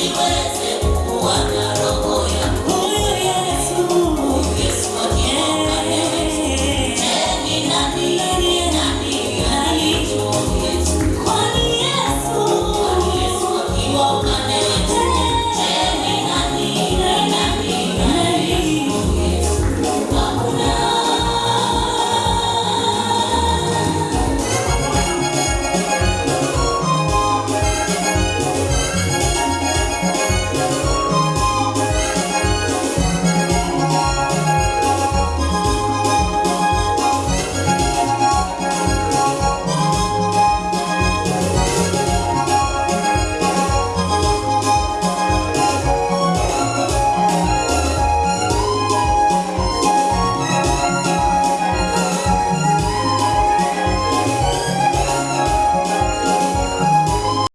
siwezi kuona